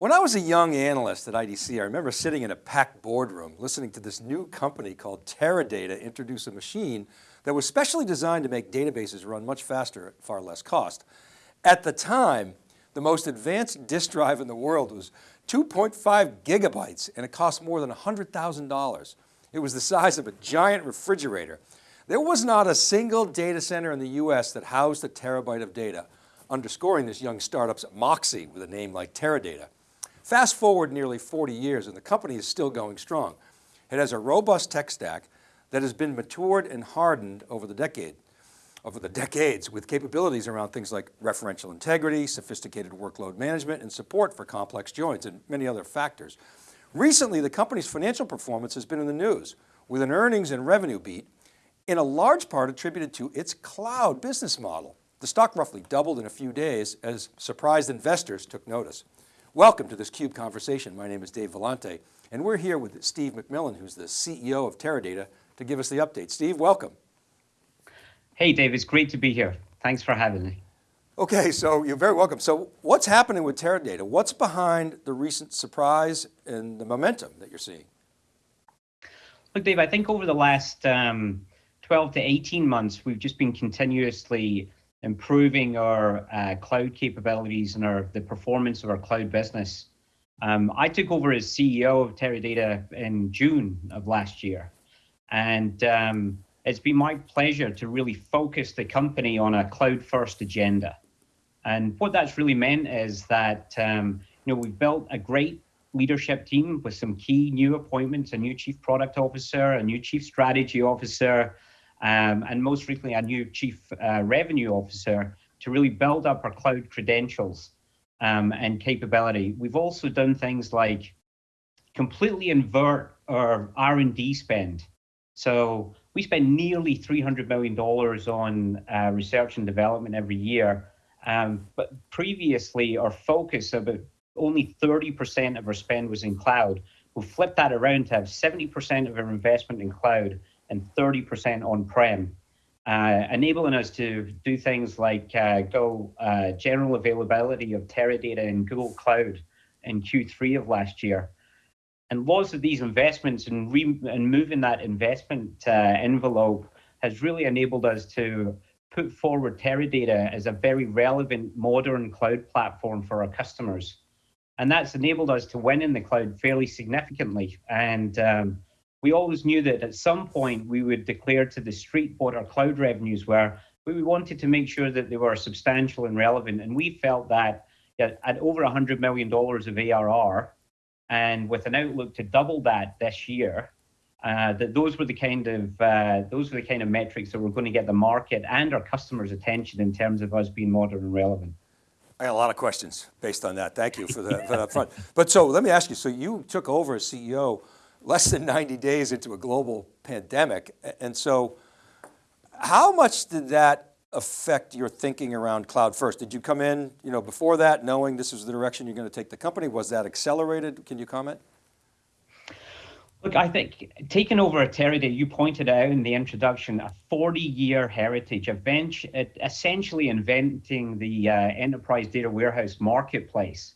When I was a young analyst at IDC, I remember sitting in a packed boardroom listening to this new company called Teradata introduce a machine that was specially designed to make databases run much faster at far less cost. At the time, the most advanced disk drive in the world was 2.5 gigabytes and it cost more than $100,000. It was the size of a giant refrigerator. There was not a single data center in the US that housed a terabyte of data, underscoring this young startup's moxie with a name like Teradata. Fast forward nearly 40 years and the company is still going strong. It has a robust tech stack that has been matured and hardened over the decade, over the decades with capabilities around things like referential integrity, sophisticated workload management, and support for complex joins and many other factors. Recently, the company's financial performance has been in the news with an earnings and revenue beat in a large part attributed to its cloud business model. The stock roughly doubled in a few days as surprised investors took notice. Welcome to this CUBE conversation. My name is Dave Vellante and we're here with Steve McMillan, who's the CEO of Teradata to give us the update. Steve, welcome. Hey Dave, it's great to be here. Thanks for having me. Okay, so you're very welcome. So what's happening with Teradata? What's behind the recent surprise and the momentum that you're seeing? Look, Dave, I think over the last um, 12 to 18 months, we've just been continuously improving our uh, cloud capabilities and our the performance of our cloud business. Um, I took over as CEO of Teradata in June of last year, and um, it's been my pleasure to really focus the company on a cloud-first agenda. And what that's really meant is that um, you know we've built a great leadership team with some key new appointments: a new chief product officer, a new chief strategy officer, um, and most recently a new chief uh, revenue officer to really build up our cloud credentials um, and capability. We've also done things like completely invert our R&D spend. So we spend nearly $300 million on uh, research and development every year. Um, but previously, our focus about only 30% of our spend was in cloud. We'll flip that around to have 70% of our investment in cloud and 30% on-prem, uh, enabling us to do things like uh, go uh, general availability of Teradata in Google Cloud in Q3 of last year. And lots of these investments and, and moving that investment uh, envelope has really enabled us to put forward Teradata as a very relevant modern cloud platform for our customers. And that's enabled us to win in the cloud fairly significantly. And um, we always knew that at some point we would declare to the street what our cloud revenues were, but we wanted to make sure that they were substantial and relevant. And we felt that at over $100 million of ARR, and with an outlook to double that this year, uh, that those were the kind of uh, those were the kind of metrics that were going to get the market and our customers' attention in terms of us being modern and relevant. I got a lot of questions based on that. Thank you for, the, for that front. But so let me ask you, so you took over as CEO less than 90 days into a global pandemic. And so how much did that affect your thinking around cloud first? Did you come in you know, before that knowing this is the direction you're going to take the company? Was that accelerated? Can you comment? Look, I think taking over a Teradata, you pointed out in the introduction, a 40-year heritage, essentially inventing the uh, enterprise data warehouse marketplace.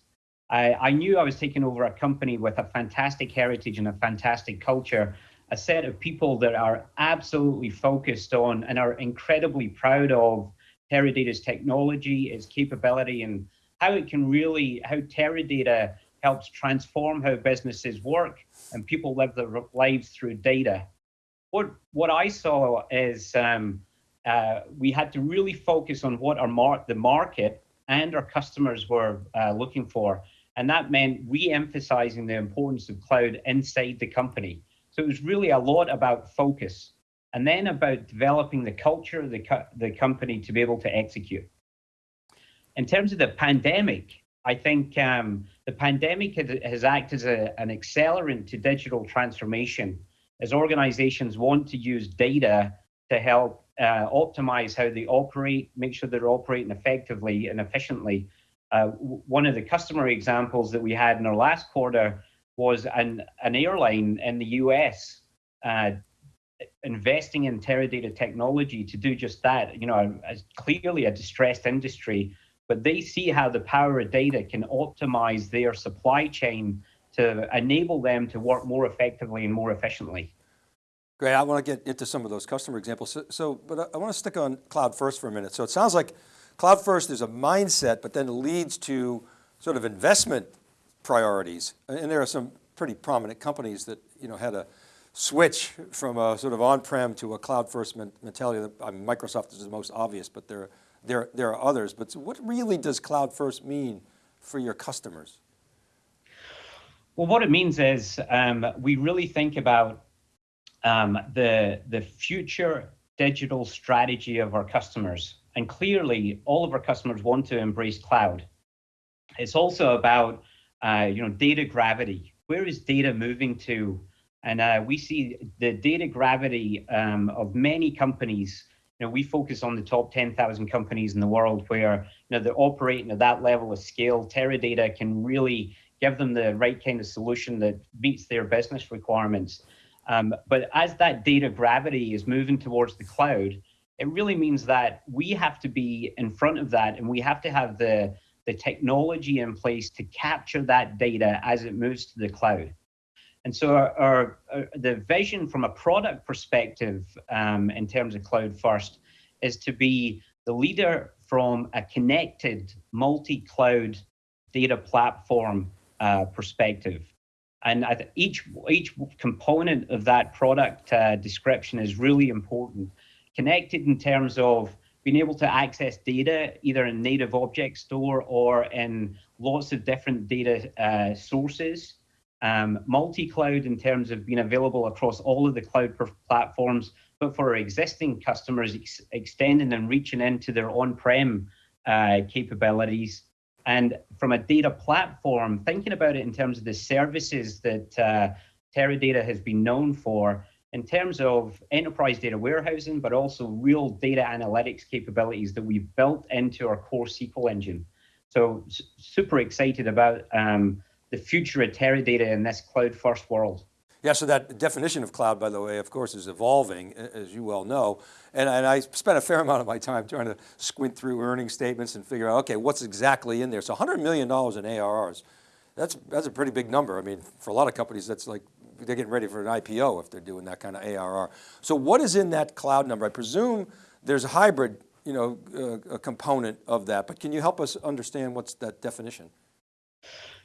I, I knew I was taking over a company with a fantastic heritage and a fantastic culture, a set of people that are absolutely focused on and are incredibly proud of Teradata's technology, its capability, and how it can really, how Teradata helps transform how businesses work and people live their lives through data. What, what I saw is um, uh, we had to really focus on what our mar the market and our customers were uh, looking for. And that meant re-emphasizing the importance of cloud inside the company. So it was really a lot about focus and then about developing the culture of the, co the company to be able to execute. In terms of the pandemic, I think um, the pandemic has, has acted as a, an accelerant to digital transformation as organizations want to use data to help uh, optimize how they operate, make sure they're operating effectively and efficiently, uh, one of the customer examples that we had in our last quarter was an, an airline in the US uh, investing in Teradata technology to do just that. You know, as clearly a distressed industry but they see how the power of data can optimize their supply chain to enable them to work more effectively and more efficiently. Great, I want to get into some of those customer examples. So, so but I, I want to stick on cloud first for a minute. So it sounds like cloud first is a mindset, but then leads to sort of investment priorities. And there are some pretty prominent companies that you know had a switch from a sort of on-prem to a cloud first mentality. I mean, Microsoft is the most obvious, but there, there, there are others. But what really does cloud first mean for your customers? Well, what it means is um, we really think about um, the, the future digital strategy of our customers. And clearly, all of our customers want to embrace cloud. It's also about uh, you know, data gravity. Where is data moving to? And uh, we see the data gravity um, of many companies. You know, we focus on the top 10,000 companies in the world where you know they're operating at that level of scale. Teradata can really give them the right kind of solution that meets their business requirements. Um, but as that data gravity is moving towards the cloud, it really means that we have to be in front of that and we have to have the, the technology in place to capture that data as it moves to the cloud. And so our, our, our the vision from a product perspective um, in terms of cloud first is to be the leader from a connected multi-cloud data platform uh, perspective. And each, each component of that product uh, description is really important. Connected in terms of being able to access data either in native object store or in lots of different data uh, sources. Um, multi-cloud in terms of being available across all of the cloud platforms, but for our existing customers, ex extending and reaching into their on-prem uh, capabilities and from a data platform, thinking about it in terms of the services that uh, Teradata has been known for, in terms of enterprise data warehousing, but also real data analytics capabilities that we've built into our core SQL engine. So super excited about um, the future of Teradata in this cloud first world. Yeah, so that definition of cloud, by the way, of course, is evolving, as you well know. And, and I spent a fair amount of my time trying to squint through earnings statements and figure out, okay, what's exactly in there? So $100 million in ARRs, that's, that's a pretty big number. I mean, for a lot of companies, that's like, they're getting ready for an IPO if they're doing that kind of ARR. So what is in that cloud number? I presume there's a hybrid, you know, uh, a component of that, but can you help us understand what's that definition?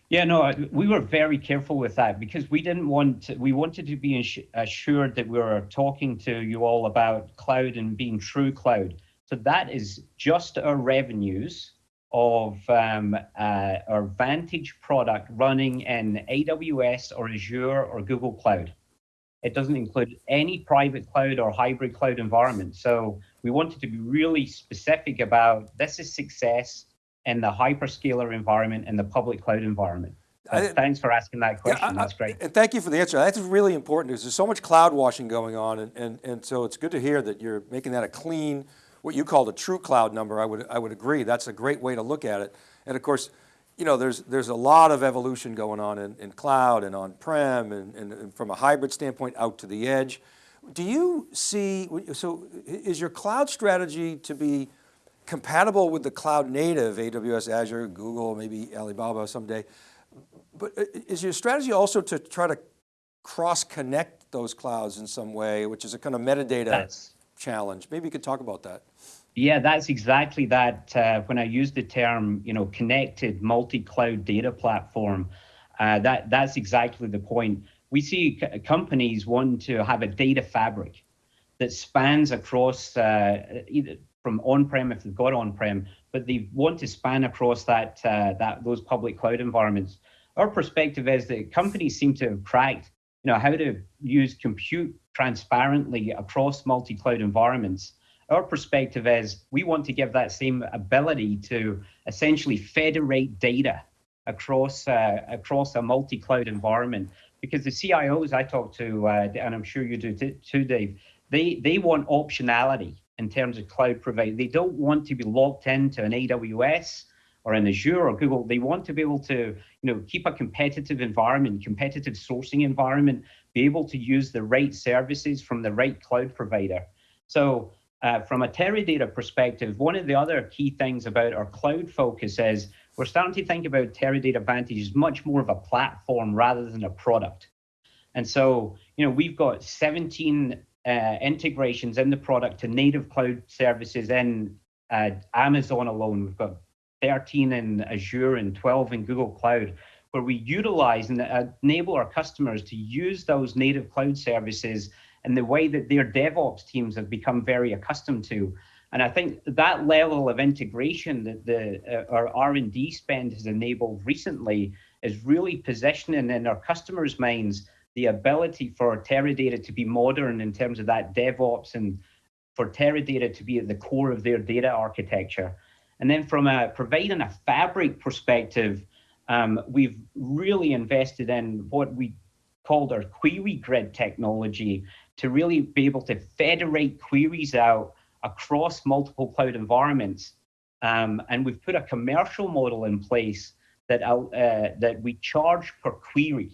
Yeah, no, we were very careful with that because we didn't want to, we wanted to be assured that we were talking to you all about cloud and being true cloud. So that is just our revenues of um, uh, our Vantage product running in AWS or Azure or Google Cloud. It doesn't include any private cloud or hybrid cloud environment. So we wanted to be really specific about this is success in the hyperscaler environment and the public cloud environment. Thanks for asking that question, yeah, I, that's great. And thank you for the answer. That's really important because there's so much cloud washing going on and, and, and so it's good to hear that you're making that a clean, what you called a true cloud number, I would, I would agree. That's a great way to look at it. And of course, you know, there's, there's a lot of evolution going on in, in cloud and on-prem and, and, and from a hybrid standpoint out to the edge. Do you see, so is your cloud strategy to be compatible with the cloud native, AWS, Azure, Google, maybe Alibaba someday. But is your strategy also to try to cross connect those clouds in some way, which is a kind of metadata that's, challenge? Maybe you could talk about that. Yeah, that's exactly that. Uh, when I use the term, you know, connected multi-cloud data platform, uh, that that's exactly the point. We see companies want to have a data fabric that spans across uh, either from on-prem if they've got on-prem, but they want to span across that uh, that those public cloud environments. Our perspective is that companies seem to have cracked, you know, how to use compute transparently across multi-cloud environments. Our perspective is we want to give that same ability to essentially federate data across uh, across a multi-cloud environment because the CIOs I talk to, uh, and I'm sure you do too, Dave, they they want optionality in terms of cloud provider. They don't want to be locked into an AWS or an Azure or Google. They want to be able to, you know, keep a competitive environment, competitive sourcing environment, be able to use the right services from the right cloud provider. So uh, from a Teradata perspective, one of the other key things about our cloud focus is we're starting to think about Teradata Vantage as much more of a platform rather than a product. And so, you know, we've got 17 uh, integrations in the product to native cloud services in uh, Amazon alone. We've got 13 in Azure and 12 in Google Cloud, where we utilize and enable our customers to use those native cloud services in the way that their DevOps teams have become very accustomed to. And I think that level of integration that the uh, our R&D spend has enabled recently is really positioning in our customers' minds the ability for Teradata to be modern in terms of that DevOps and for Teradata to be at the core of their data architecture. And then from a providing a fabric perspective, um, we've really invested in what we called our QueryGrid technology to really be able to federate queries out across multiple cloud environments. Um, and we've put a commercial model in place that, uh, that we charge per query.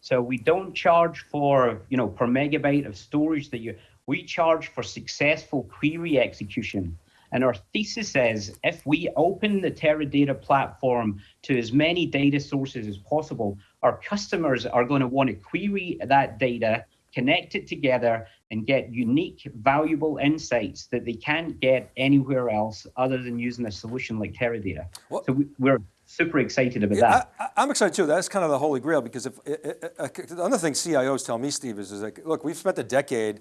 So we don't charge for, you know, per megabyte of storage that you, we charge for successful query execution. And our thesis is if we open the Teradata platform to as many data sources as possible, our customers are going to want to query that data, connect it together, and get unique, valuable insights that they can't get anywhere else other than using a solution like Teradata. What? So we, are super excited about yeah, that. I, am excited too. That's kind of the holy grail because if the other thing CIOs tell me, Steve, is, is like, look, we've spent a decade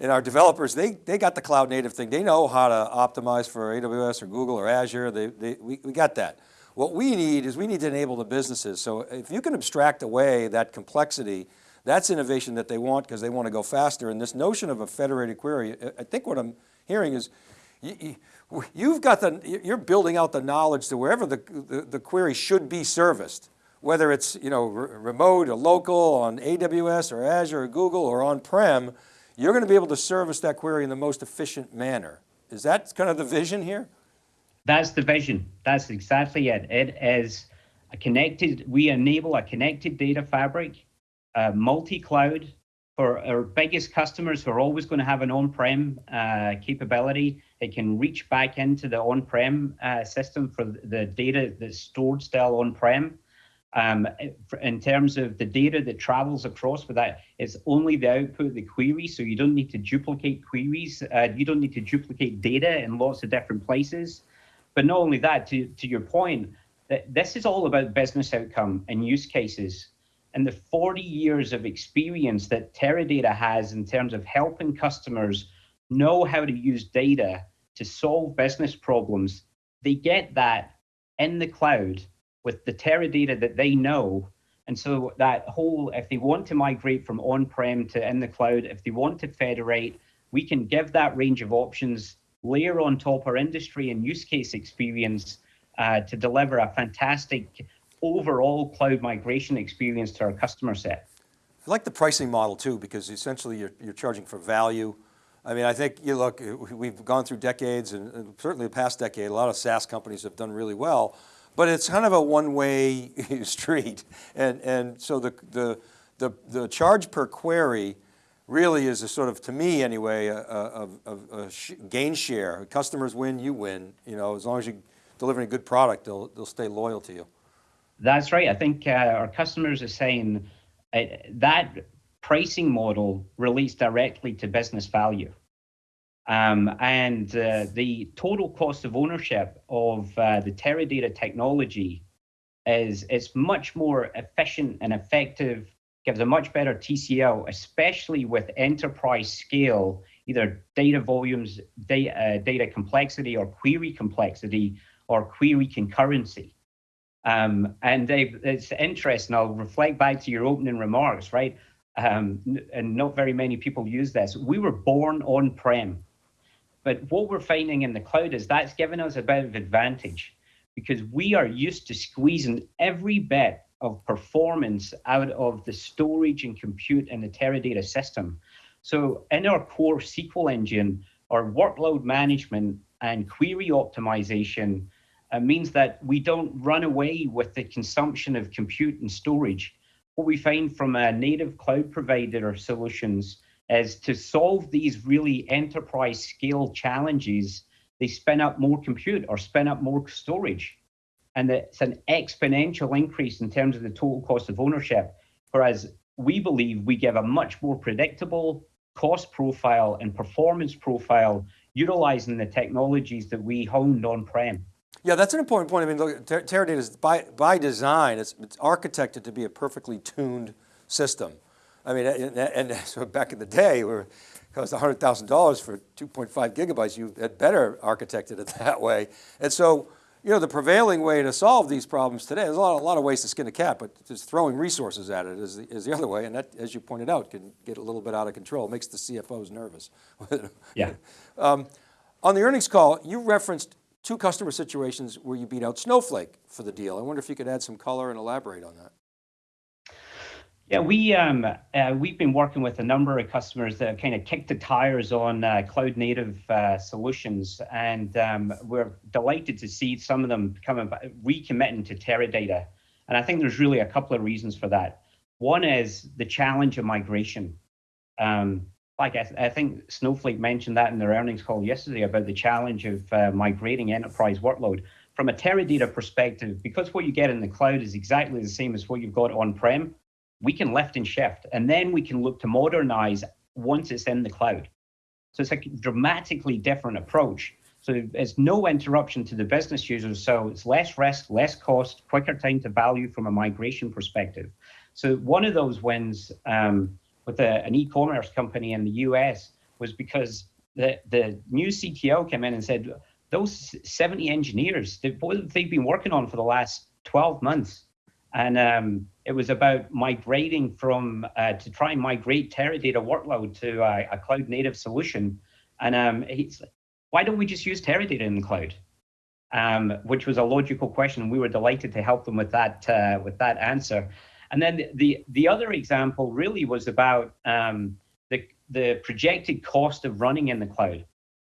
and our developers, they, they got the cloud native thing. They know how to optimize for AWS or Google or Azure. They, they, we, we got that. What we need is we need to enable the businesses. So if you can abstract away that complexity, that's innovation that they want because they want to go faster. And this notion of a federated query, I think what I'm hearing is you, have got the, you're building out the knowledge to wherever the, the, the query should be serviced, whether it's you know, remote or local on AWS or Azure or Google or on-prem, you're going to be able to service that query in the most efficient manner. Is that kind of the vision here? That's the vision. That's exactly it. It is a connected, we enable a connected data fabric, multi-cloud for our biggest customers who are always going to have an on-prem uh, capability. It can reach back into the on-prem uh, system for the data that's stored still on-prem. Um, in terms of the data that travels across with that, it's only the output of the query, so you don't need to duplicate queries. Uh, you don't need to duplicate data in lots of different places. But not only that, to, to your point, that this is all about business outcome and use cases. And the 40 years of experience that Teradata has in terms of helping customers know how to use data to solve business problems, they get that in the cloud with the Teradata that they know. And so that whole, if they want to migrate from on-prem to in the cloud, if they want to federate, we can give that range of options, layer on top our industry and use case experience uh, to deliver a fantastic overall cloud migration experience to our customer set. I like the pricing model too, because essentially you're, you're charging for value. I mean, I think you look, we've gone through decades and certainly the past decade, a lot of SaaS companies have done really well, but it's kind of a one-way street. And, and so the, the, the, the, charge per query really is a sort of, to me anyway, a, a, a, a gain share. Customers win, you win. You know, as long as you're delivering a good product, they'll, they'll stay loyal to you. That's right. I think uh, our customers are saying uh, that pricing model relates directly to business value. Um, and uh, the total cost of ownership of uh, the Teradata technology is it's much more efficient and effective, gives a much better TCO, especially with enterprise scale, either data volumes, data, uh, data complexity or query complexity or query concurrency. Um, and it's interesting, I'll reflect back to your opening remarks, right? Um, and not very many people use this. We were born on-prem. But what we're finding in the cloud is that's given us a bit of advantage because we are used to squeezing every bit of performance out of the storage and compute in the Teradata system. So in our core SQL engine, our workload management and query optimization uh, means that we don't run away with the consumption of compute and storage. What we find from a native cloud provider or solutions is to solve these really enterprise scale challenges, they spin up more compute or spin up more storage. And it's an exponential increase in terms of the total cost of ownership. Whereas we believe we give a much more predictable cost profile and performance profile utilizing the technologies that we honed on-prem. Yeah, that's an important point. I mean, look, Teradata is by, by design, it's, it's architected to be a perfectly tuned system. I mean, and, and so back in the day, where it cost $100,000 for 2.5 gigabytes, you had better architected it that way. And so, you know, the prevailing way to solve these problems today, there's a lot, a lot of ways to skin a cat, but just throwing resources at it is the, is the other way. And that, as you pointed out, can get a little bit out of control. It makes the CFOs nervous. yeah. Um, on the earnings call, you referenced two customer situations where you beat out Snowflake for the deal. I wonder if you could add some color and elaborate on that. Yeah, we um, uh, we've been working with a number of customers that have kind of kicked the tires on uh, cloud native uh, solutions, and um, we're delighted to see some of them coming recommitting to Teradata. And I think there's really a couple of reasons for that. One is the challenge of migration. Um, like I, th I, think Snowflake mentioned that in their earnings call yesterday about the challenge of uh, migrating enterprise workload. From a Teradata perspective, because what you get in the cloud is exactly the same as what you've got on-prem, we can lift and shift, and then we can look to modernize once it's in the cloud. So it's a dramatically different approach. So it's no interruption to the business users, so it's less risk, less cost, quicker time to value from a migration perspective. So one of those wins um, with a, an e-commerce company in the US was because the, the new CTO came in and said, those 70 engineers, they've, they've been working on for the last 12 months. And um, it was about migrating from, uh, to try and migrate Teradata workload to a, a cloud native solution. And um, why don't we just use Teradata in the cloud? Um, which was a logical question. We were delighted to help them with that, uh, with that answer. And then the, the other example really was about um, the, the projected cost of running in the cloud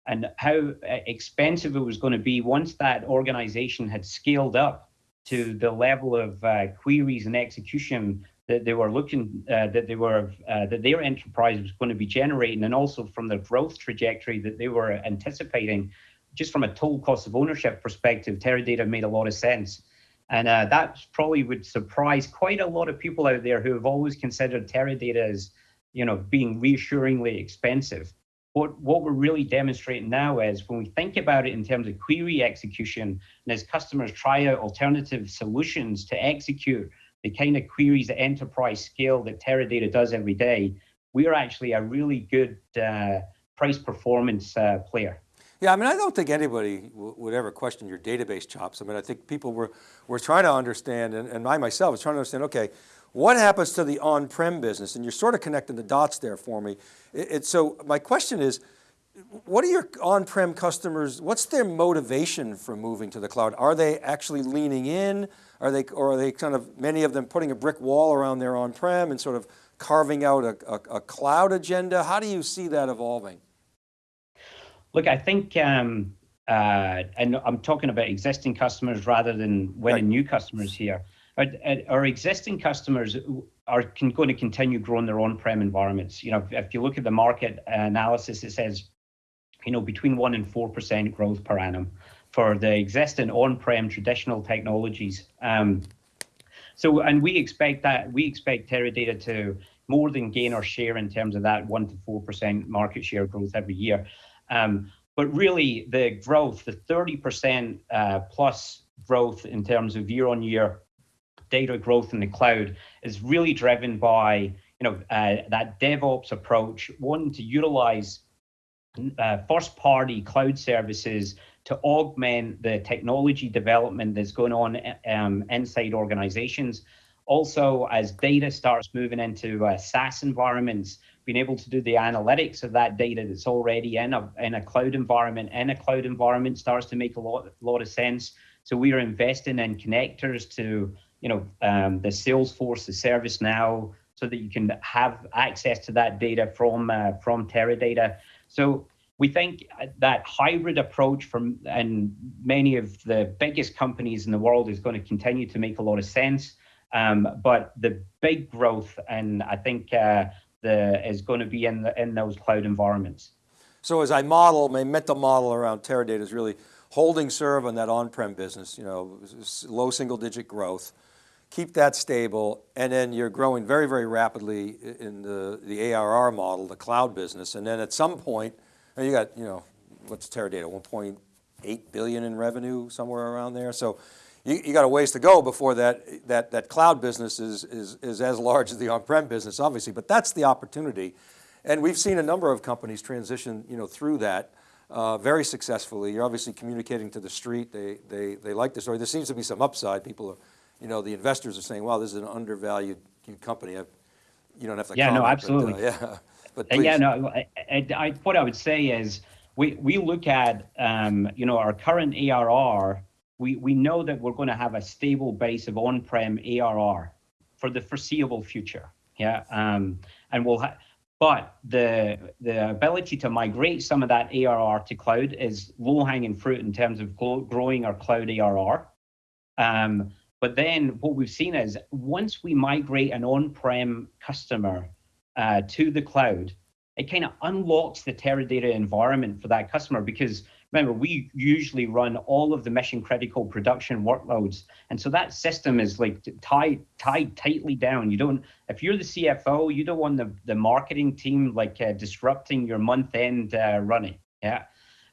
and how uh, expensive it was going to be once that organization had scaled up to the level of uh, queries and execution that they were looking uh, that they were uh, that their enterprise was going to be generating and also from the growth trajectory that they were anticipating just from a total cost of ownership perspective teradata made a lot of sense and uh, that probably would surprise quite a lot of people out there who have always considered Teradata as, you know, being reassuringly expensive. What, what we're really demonstrating now is when we think about it in terms of query execution, and as customers try out alternative solutions to execute the kind of queries at enterprise scale that Teradata does every day, we are actually a really good uh, price performance uh, player. Yeah, I mean, I don't think anybody would ever question your database chops. I mean, I think people were, were trying to understand, and, and I myself was trying to understand, okay, what happens to the on-prem business? And you're sort of connecting the dots there for me. It, it, so my question is, what are your on-prem customers, what's their motivation for moving to the cloud? Are they actually leaning in? Are they, or are they kind of, many of them putting a brick wall around their on-prem and sort of carving out a, a, a cloud agenda? How do you see that evolving? Look, I think, um, uh, and I'm talking about existing customers rather than winning right. new customers here. Our, our, existing customers are going to continue growing their on-prem environments. You know, if you look at the market analysis, it says, you know, between one and four percent growth per annum for the existing on-prem traditional technologies. Um, so, and we expect that we expect Teradata to more than gain our share in terms of that one to four percent market share growth every year. Um, but really, the growth, the 30% uh, plus growth in terms of year on year data growth in the cloud is really driven by you know uh, that DevOps approach, wanting to utilize uh, first party cloud services to augment the technology development that's going on um, inside organizations. Also, as data starts moving into uh, SaaS environments, being able to do the analytics of that data that's already in a, in a cloud environment, in a cloud environment starts to make a lot, lot of sense. So we are investing in connectors to, you know, um, the Salesforce, the ServiceNow, so that you can have access to that data from uh, from Teradata. So we think that hybrid approach from and many of the biggest companies in the world is going to continue to make a lot of sense. Um, but the big growth, and I think uh, the is going to be in the, in those cloud environments. So as I model, my mental model around Teradata is really holding serve on that on-prem business, you know, low single digit growth, keep that stable, and then you're growing very, very rapidly in the, the ARR model, the cloud business. And then at some point, you got, you know, what's Teradata, 1.8 billion in revenue, somewhere around there. So you, you got a ways to go before that, that, that cloud business is, is, is as large as the on-prem business, obviously, but that's the opportunity. And we've seen a number of companies transition, you know, through that uh, very successfully. You're obviously communicating to the street. They, they, they like the story. There seems to be some upside. People are, you know, the investors are saying, wow, this is an undervalued company. I, you don't have to Yeah, no, absolutely. But, uh, yeah, but please. Yeah, no, I, I, I, what I would say is we, we look at, um, you know, our current ARR, we, we know that we're going to have a stable base of on-prem ARR for the foreseeable future. Yeah. Um, and we'll have, but the, the ability to migrate some of that ARR to cloud is low hanging fruit in terms of gro- growing our cloud ARR. Um, but then what we've seen is once we migrate an on-prem customer uh, to the cloud, it kind of unlocks the Teradata environment for that customer because remember, we usually run all of the mission critical production workloads. And so that system is like tied, tied tightly down. You don't, if you're the CFO, you don't want the, the marketing team like uh, disrupting your month end uh, running. Yeah.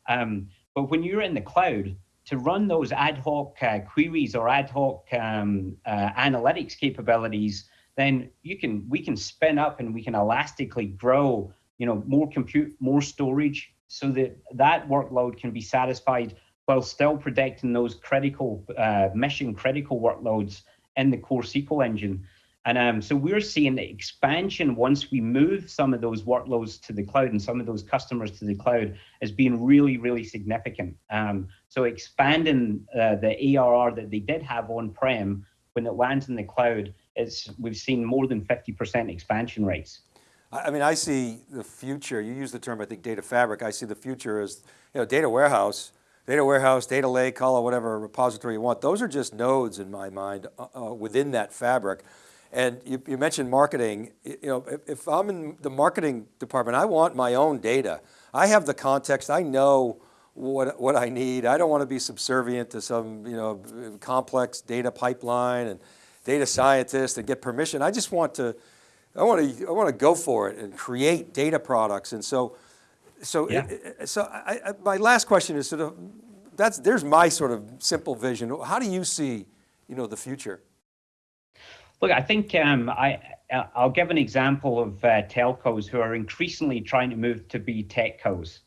Um, but when you're in the cloud, to run those ad hoc uh, queries or ad hoc um, uh, analytics capabilities, then you can we can spin up and we can elastically grow you know more compute more storage so that that workload can be satisfied while still protecting those critical uh, mission critical workloads in the core SQL engine. And um, so we're seeing the expansion once we move some of those workloads to the cloud and some of those customers to the cloud as being really, really significant. Um, so expanding uh, the ARR that they did have on-prem when it lands in the cloud, is we've seen more than 50% expansion rates. I I mean, I see the future, you use the term, I think, data fabric. I see the future as, you know, data warehouse, data warehouse, data lake, call it whatever repository you want. Those are just nodes in my mind uh, uh, within that fabric. And you, you mentioned marketing, you know, if, if I'm in the marketing department, I want my own data. I have the context, I know what, what I need. I don't want to be subservient to some, you know, complex data pipeline and data scientist and get permission. I just want to, I want to, I want to go for it and create data products. And so, so, Yeah. so I, I, my last question is sort of, that's, there's my sort of simple vision. How do you see, you know, the future? Look, I think um, I, I'll give an example of uh, telcos who are increasingly trying to move to be techcos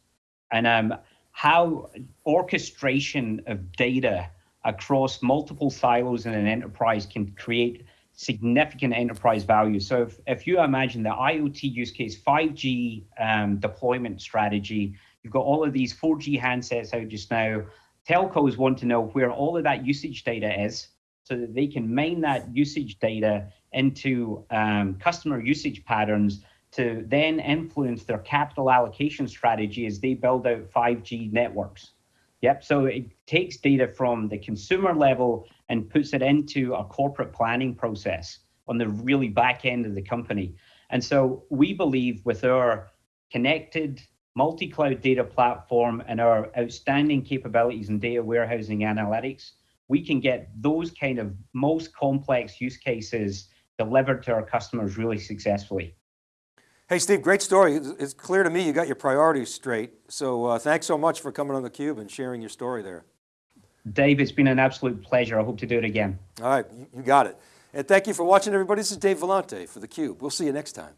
and um, how orchestration of data across multiple silos in an enterprise can create significant enterprise value. So if, if you imagine the IoT use case, 5G um, deployment strategy, you've got all of these 4G handsets out just now. Telcos want to know where all of that usage data is so that they can mine that usage data into um, customer usage patterns to then influence their capital allocation strategy as they build out 5G networks. Yep, so it takes data from the consumer level and puts it into a corporate planning process on the really back end of the company. And so we believe with our connected multi-cloud data platform and our outstanding capabilities in data warehousing analytics, we can get those kind of most complex use cases delivered to our customers really successfully. Hey, Steve, great story. It's, clear to me you got your priorities straight. So uh, thanks so much for coming on theCUBE and sharing your story there. Dave, it's been an absolute pleasure. I hope to do it again. All right, you, you got it. And thank you for watching everybody. This is Dave Vellante for theCUBE. We'll see you next time.